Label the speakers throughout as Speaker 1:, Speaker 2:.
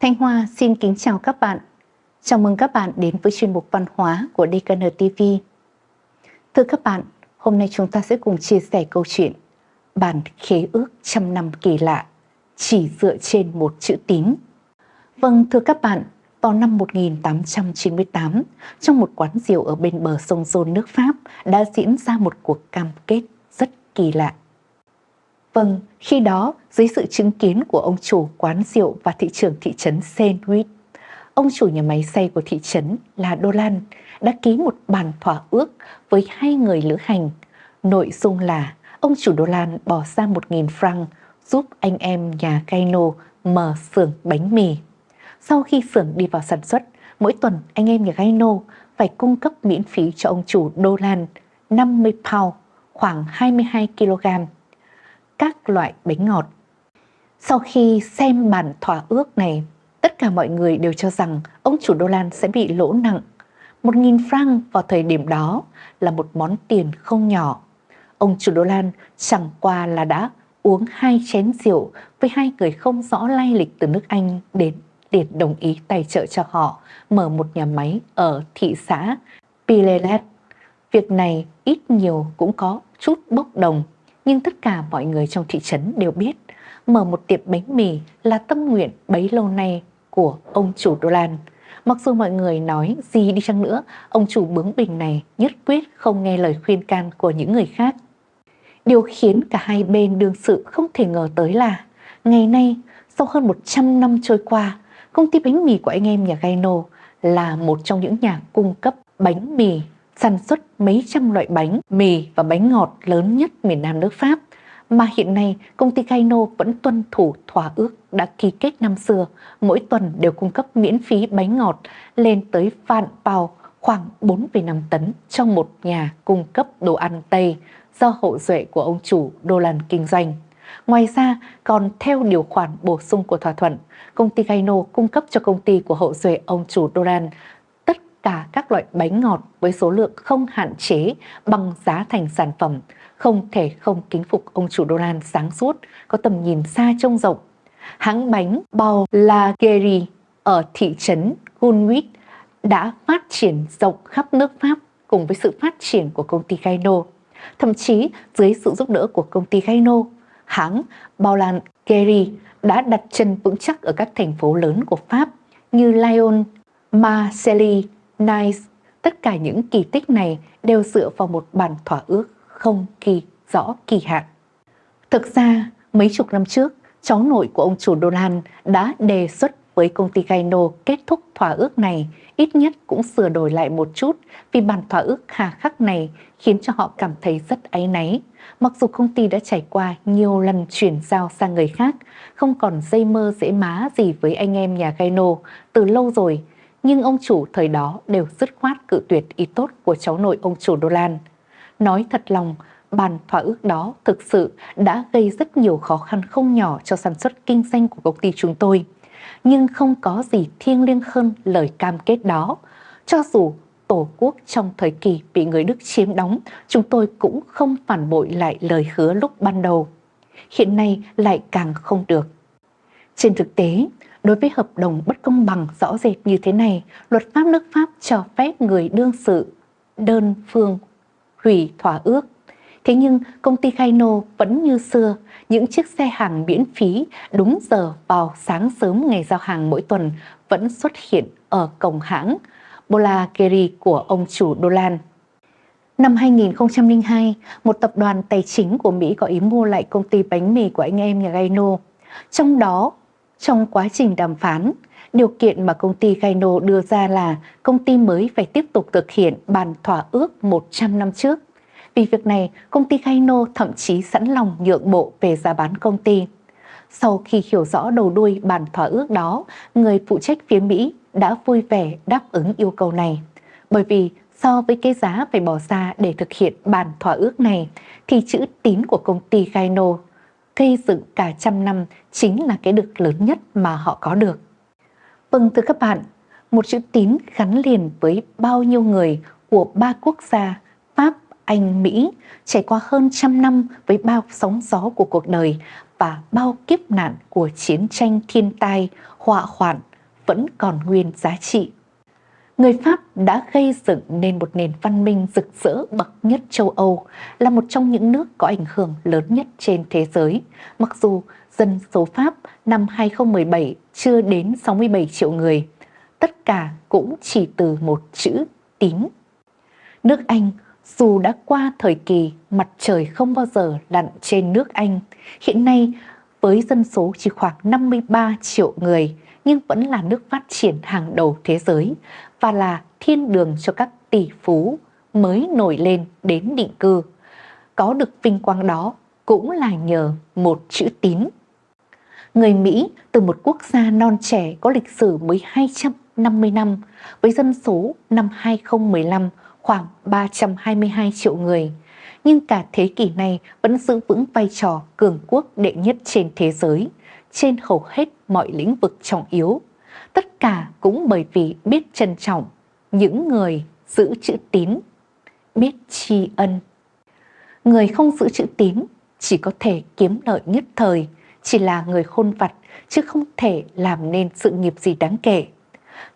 Speaker 1: Thanh Hoa xin kính chào các bạn. Chào mừng các bạn đến với chuyên mục văn hóa của DKN TV. Thưa các bạn, hôm nay chúng ta sẽ cùng chia sẻ câu chuyện Bản khế ước trăm năm kỳ lạ chỉ dựa trên một chữ tín. Vâng, thưa các bạn, vào năm 1898, trong một quán rượu ở bên bờ sông Rôn nước Pháp đã diễn ra một cuộc cam kết rất kỳ lạ. Vâng, khi đó, dưới sự chứng kiến của ông chủ quán rượu và thị trưởng thị trấn Saint Louis, ông chủ nhà máy xay của thị trấn là Dolan đã ký một bản thỏa ước với hai người lữ hành. Nội dung là ông chủ Dolan bỏ ra 1.000 franc giúp anh em nhà Gaino mở xưởng bánh mì. Sau khi xưởng đi vào sản xuất, mỗi tuần anh em nhà Gaino phải cung cấp miễn phí cho ông chủ Dolan 50 pound, khoảng 22 kg các loại bánh ngọt. Sau khi xem bản thỏa ước này, tất cả mọi người đều cho rằng ông chủ Đô Lan sẽ bị lỗ nặng. Một nghìn franc vào thời điểm đó là một món tiền không nhỏ. Ông chủ Đô Lan chẳng qua là đã uống hai chén rượu với hai người không rõ lai lịch từ nước Anh đến để đồng ý tài trợ cho họ mở một nhà máy ở thị xã Pilelet. Việc này ít nhiều cũng có chút bốc đồng nhưng tất cả mọi người trong thị trấn đều biết mở một tiệm bánh mì là tâm nguyện bấy lâu nay của ông chủ Đô Lan. Mặc dù mọi người nói gì đi chăng nữa, ông chủ bướng bỉnh này nhất quyết không nghe lời khuyên can của những người khác. Điều khiến cả hai bên đương sự không thể ngờ tới là ngày nay, sau hơn 100 năm trôi qua, công ty bánh mì của anh em nhà Gaino là một trong những nhà cung cấp bánh mì sản xuất mấy trăm loại bánh, mì và bánh ngọt lớn nhất miền Nam nước Pháp, mà hiện nay công ty Gaino vẫn tuân thủ thỏa ước đã ký kết năm xưa, mỗi tuần đều cung cấp miễn phí bánh ngọt lên tới vạn bao khoảng 4,5 tấn cho một nhà cung cấp đồ ăn Tây do hậu duệ của ông chủ Đô Lan kinh doanh. Ngoài ra, còn theo điều khoản bổ sung của thỏa thuận, công ty Gaino cung cấp cho công ty của hậu duệ ông chủ Doran Cả các loại bánh ngọt với số lượng không hạn chế bằng giá thành sản phẩm, không thể không kính phục ông chủ Donald sáng suốt, có tầm nhìn xa trông rộng. Hãng bánh bao La Guerre ở thị trấn Gunwit đã phát triển rộng khắp nước Pháp cùng với sự phát triển của công ty Gaino. Thậm chí dưới sự giúp đỡ của công ty Gaino, hãng Baulan Guerre đã đặt chân vững chắc ở các thành phố lớn của Pháp như Lyon, Marseille, Nice, tất cả những kỳ tích này đều dựa vào một bản thỏa ước không kỳ rõ kỳ hạn. Thực ra, mấy chục năm trước, cháu nội của ông chủ Dolan đã đề xuất với công ty Gaino kết thúc thỏa ước này, ít nhất cũng sửa đổi lại một chút vì bản thỏa ước hà khắc này khiến cho họ cảm thấy rất áy náy. Mặc dù công ty đã trải qua nhiều lần chuyển giao sang người khác, không còn dây mơ dễ má gì với anh em nhà Gaino từ lâu rồi, nhưng ông chủ thời đó đều dứt khoát cự tuyệt ý tốt của cháu nội ông chủ Đô Lan. Nói thật lòng, bàn thỏa ước đó thực sự đã gây rất nhiều khó khăn không nhỏ cho sản xuất kinh doanh của công ty chúng tôi. Nhưng không có gì thiêng liêng hơn lời cam kết đó. Cho dù Tổ quốc trong thời kỳ bị người Đức chiếm đóng, chúng tôi cũng không phản bội lại lời hứa lúc ban đầu. Hiện nay lại càng không được. Trên thực tế, Đối với hợp đồng bất công bằng rõ rệt như thế này, luật pháp nước Pháp cho phép người đương sự đơn phương hủy thỏa ước. Thế nhưng công ty Kaino vẫn như xưa, những chiếc xe hàng miễn phí đúng giờ vào sáng sớm ngày giao hàng mỗi tuần vẫn xuất hiện ở cổng hãng Bolageri của ông chủ Dolan. Năm 2002, một tập đoàn tài chính của Mỹ có ý mua lại công ty bánh mì của anh em nhà Gaino. Trong đó trong quá trình đàm phán, điều kiện mà công ty Gaino đưa ra là công ty mới phải tiếp tục thực hiện bàn thỏa ước 100 năm trước. Vì việc này, công ty Gaino thậm chí sẵn lòng nhượng bộ về giá bán công ty. Sau khi hiểu rõ đầu đuôi bàn thỏa ước đó, người phụ trách phía Mỹ đã vui vẻ đáp ứng yêu cầu này. Bởi vì so với cái giá phải bỏ ra để thực hiện bàn thỏa ước này, thì chữ tín của công ty Gaino gây dựng cả trăm năm chính là cái được lớn nhất mà họ có được. Vâng thưa các bạn, một chữ tín gắn liền với bao nhiêu người của ba quốc gia Pháp, Anh, Mỹ trải qua hơn trăm năm với bao sóng gió của cuộc đời và bao kiếp nạn của chiến tranh thiên tai, họa hoạn, vẫn còn nguyên giá trị. Người Pháp đã gây dựng nên một nền văn minh rực rỡ bậc nhất châu Âu, là một trong những nước có ảnh hưởng lớn nhất trên thế giới. Mặc dù dân số Pháp năm 2017 chưa đến 67 triệu người, tất cả cũng chỉ từ một chữ tín. Nước Anh dù đã qua thời kỳ mặt trời không bao giờ lặn trên nước Anh, hiện nay với dân số chỉ khoảng 53 triệu người nhưng vẫn là nước phát triển hàng đầu thế giới và là thiên đường cho các tỷ phú mới nổi lên đến định cư. Có được vinh quang đó cũng là nhờ một chữ tín. Người Mỹ từ một quốc gia non trẻ có lịch sử mới 250 năm với dân số năm 2015 khoảng 322 triệu người, nhưng cả thế kỷ này vẫn giữ vững vai trò cường quốc đệ nhất trên thế giới, trên hầu hết mọi lĩnh vực trọng yếu. Tất cả cũng bởi vì biết trân trọng những người giữ chữ tín, biết tri ân. Người không giữ chữ tín chỉ có thể kiếm lợi nhất thời, chỉ là người khôn vặt chứ không thể làm nên sự nghiệp gì đáng kể.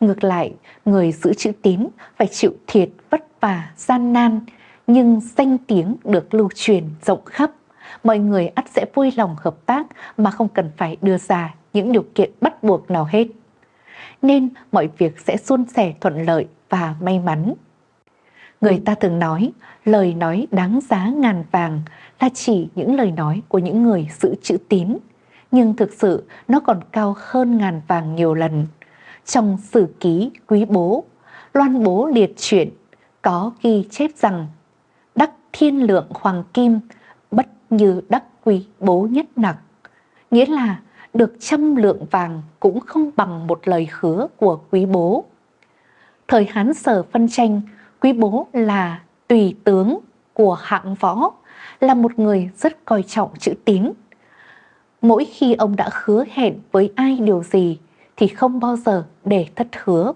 Speaker 1: Ngược lại, người giữ chữ tín phải chịu thiệt vất vả, gian nan, nhưng danh tiếng được lưu truyền rộng khắp. Mọi người ắt sẽ vui lòng hợp tác mà không cần phải đưa ra những điều kiện bắt buộc nào hết. Nên mọi việc sẽ suôn sẻ thuận lợi và may mắn. Người ta thường nói, lời nói đáng giá ngàn vàng là chỉ những lời nói của những người giữ chữ tín, nhưng thực sự nó còn cao hơn ngàn vàng nhiều lần. Trong sử ký quý bố, loan bố liệt truyện có ghi chép rằng đắc thiên lượng hoàng kim bất như đắc quý bố nhất nặc. Nghĩa là được trăm lượng vàng cũng không bằng một lời hứa của quý bố. Thời Hán Sở phân tranh, quý bố là tùy tướng của hạng võ, là một người rất coi trọng chữ tín. Mỗi khi ông đã hứa hẹn với ai điều gì thì không bao giờ để thất hứa.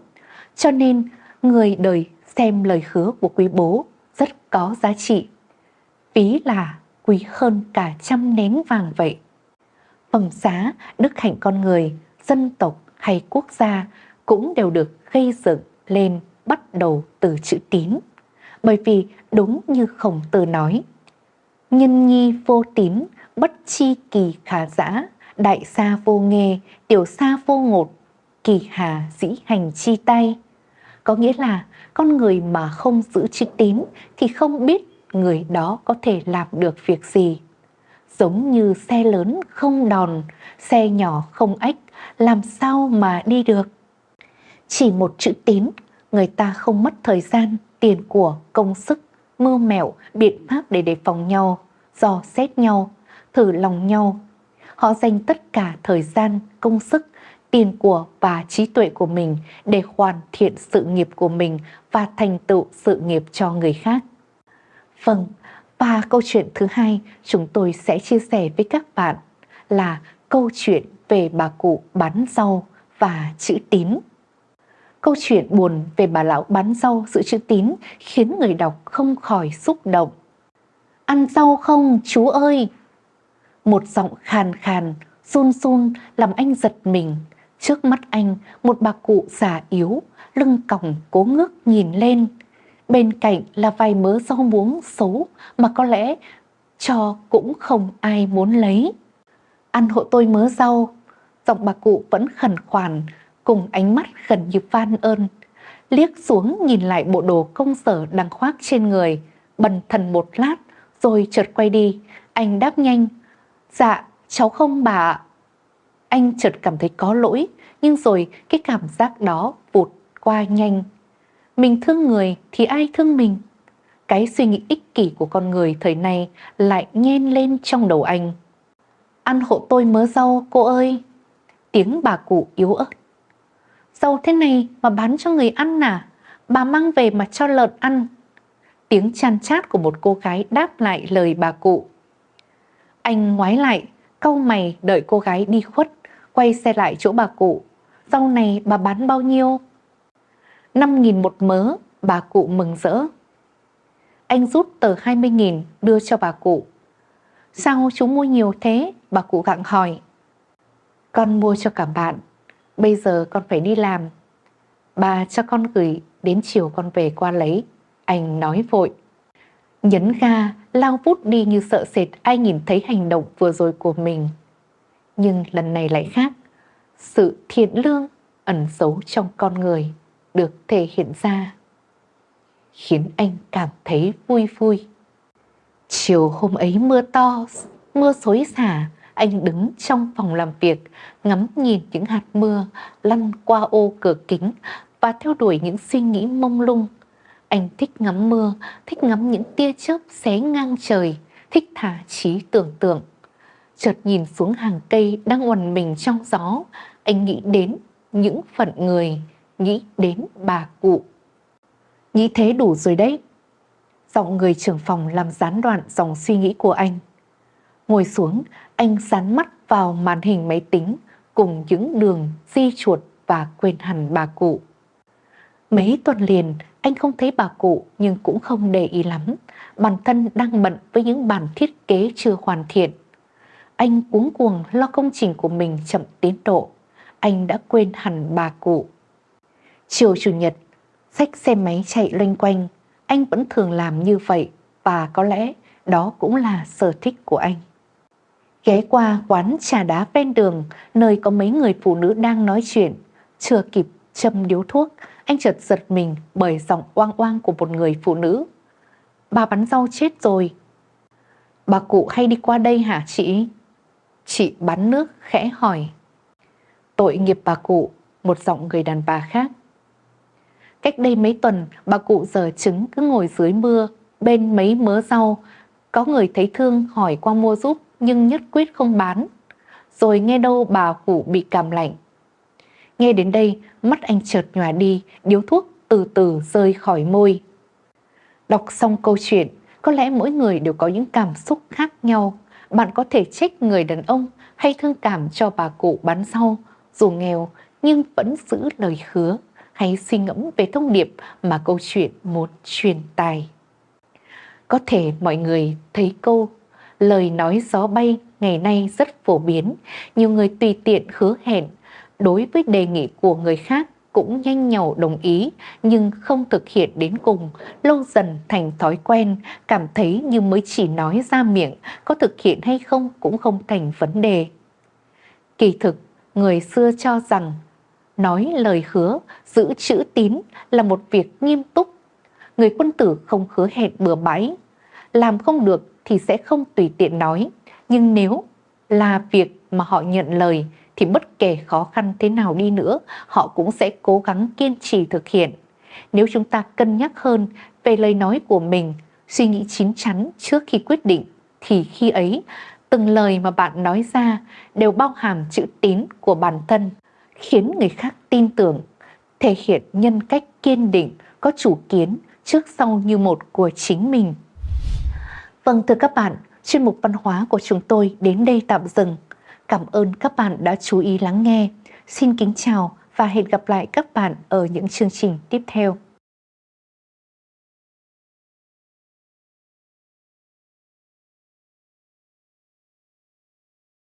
Speaker 1: Cho nên người đời xem lời hứa của quý bố rất có giá trị. Ví là quý hơn cả trăm nén vàng vậy. Phẩm giá, đức hạnh con người, dân tộc hay quốc gia cũng đều được gây dựng lên bắt đầu từ chữ tín. Bởi vì đúng như khổng tử nói, nhân nhi vô tín, bất chi kỳ khả giã, đại sa vô nghề, tiểu sa vô ngột, kỳ hà dĩ hành chi tay. Có nghĩa là con người mà không giữ chữ tín thì không biết người đó có thể làm được việc gì. Giống như xe lớn không đòn, xe nhỏ không ếch, làm sao mà đi được. Chỉ một chữ tín, người ta không mất thời gian, tiền của, công sức, mưu mẹo, biện pháp để đề phòng nhau, dò xét nhau, thử lòng nhau. Họ dành tất cả thời gian, công sức tiền của và trí tuệ của mình để hoàn thiện sự nghiệp của mình và thành tựu sự nghiệp cho người khác. Vâng, và câu chuyện thứ hai chúng tôi sẽ chia sẻ với các bạn là câu chuyện về bà cụ bán rau và chữ tín. Câu chuyện buồn về bà lão bán rau giữ chữ tín khiến người đọc không khỏi xúc động. Ăn rau không chú ơi? Một giọng khàn khàn, run run làm anh giật mình Trước mắt anh, một bà cụ già yếu, lưng còng cố ngước nhìn lên. Bên cạnh là vài mớ rau muống xấu mà có lẽ cho cũng không ai muốn lấy. Ăn hộ tôi mớ rau, giọng bà cụ vẫn khẩn khoản, cùng ánh mắt gần như van ơn. Liếc xuống nhìn lại bộ đồ công sở đang khoác trên người, bần thần một lát, rồi chợt quay đi. Anh đáp nhanh, dạ, cháu không bà anh chợt cảm thấy có lỗi, nhưng rồi cái cảm giác đó vụt qua nhanh. Mình thương người thì ai thương mình? Cái suy nghĩ ích kỷ của con người thời này lại nhen lên trong đầu anh. Ăn hộ tôi mớ rau cô ơi. Tiếng bà cụ yếu ớt. Rau thế này mà bán cho người ăn à? Bà mang về mà cho lợn ăn. Tiếng chan chát của một cô gái đáp lại lời bà cụ. Anh ngoái lại, câu mày đợi cô gái đi khuất quay xe lại chỗ bà cụ. Rau này bà bán bao nhiêu? 5.000 một mớ, bà cụ mừng rỡ. Anh rút tờ 20.000 đưa cho bà cụ. Sao chú mua nhiều thế? Bà cụ gặng hỏi. Con mua cho cả bạn. bây giờ con phải đi làm. Bà cho con gửi, đến chiều con về qua lấy. Anh nói vội. Nhấn ga, lao vút đi như sợ sệt ai nhìn thấy hành động vừa rồi của mình. Nhưng lần này lại khác. Sự thiện lương ẩn giấu trong con người được thể hiện ra. Khiến anh cảm thấy vui vui. Chiều hôm ấy mưa to, mưa xối xả, anh đứng trong phòng làm việc, ngắm nhìn những hạt mưa lăn qua ô cửa kính và theo đuổi những suy nghĩ mông lung. Anh thích ngắm mưa, thích ngắm những tia chớp xé ngang trời, thích thả trí tưởng tượng. Chợt nhìn xuống hàng cây đang quằn mình trong gió, anh nghĩ đến những phận người, nghĩ đến bà cụ. Nghĩ thế đủ rồi đấy. Giọng người trưởng phòng làm gián đoạn dòng suy nghĩ của anh. Ngồi xuống, anh dán mắt vào màn hình máy tính cùng những đường di chuột và quên hẳn bà cụ. Mấy tuần liền, anh không thấy bà cụ nhưng cũng không để ý lắm. Bản thân đang bận với những bản thiết kế chưa hoàn thiện. Anh cuống cuồng lo công trình của mình chậm tiến độ. Anh đã quên hẳn bà cụ. Chiều Chủ nhật, xách xe máy chạy loanh quanh. Anh vẫn thường làm như vậy và có lẽ đó cũng là sở thích của anh. Ghé qua quán trà đá ven đường, nơi có mấy người phụ nữ đang nói chuyện. Chưa kịp châm điếu thuốc, anh chợt giật mình bởi giọng oang oang của một người phụ nữ. Bà bắn rau chết rồi. Bà cụ hay đi qua đây hả chị? Chị bắn nước khẽ hỏi. Tội nghiệp bà cụ, một giọng người đàn bà khác. Cách đây mấy tuần, bà cụ giờ trứng cứ ngồi dưới mưa, bên mấy mớ rau. Có người thấy thương hỏi qua mua giúp, nhưng nhất quyết không bán. Rồi nghe đâu bà cụ bị cảm lạnh. Nghe đến đây, mắt anh chợt nhòa đi, điếu thuốc từ từ rơi khỏi môi. Đọc xong câu chuyện, có lẽ mỗi người đều có những cảm xúc khác nhau. Bạn có thể trách người đàn ông hay thương cảm cho bà cụ bán rau, dù nghèo nhưng vẫn giữ lời hứa hay suy ngẫm về thông điệp mà câu chuyện muốn truyền tài. Có thể mọi người thấy câu lời nói gió bay ngày nay rất phổ biến, nhiều người tùy tiện hứa hẹn đối với đề nghị của người khác cũng nhanh nhậu đồng ý nhưng không thực hiện đến cùng, lâu dần thành thói quen, cảm thấy như mới chỉ nói ra miệng, có thực hiện hay không cũng không thành vấn đề. Kỳ thực, người xưa cho rằng nói lời hứa, giữ chữ tín là một việc nghiêm túc. Người quân tử không hứa hẹn bừa bãi, làm không được thì sẽ không tùy tiện nói. Nhưng nếu là việc mà họ nhận lời thì bất kể khó khăn thế nào đi nữa, họ cũng sẽ cố gắng kiên trì thực hiện. Nếu chúng ta cân nhắc hơn về lời nói của mình, suy nghĩ chín chắn trước khi quyết định, thì khi ấy, từng lời mà bạn nói ra đều bao hàm chữ tín của bản thân, khiến người khác tin tưởng, thể hiện nhân cách kiên định, có chủ kiến trước sau như một của chính mình. Vâng thưa các bạn, chuyên mục văn hóa của chúng tôi đến đây tạm dừng. Cảm ơn các bạn đã chú ý lắng nghe. Xin kính chào và hẹn gặp lại các bạn ở những chương trình tiếp theo.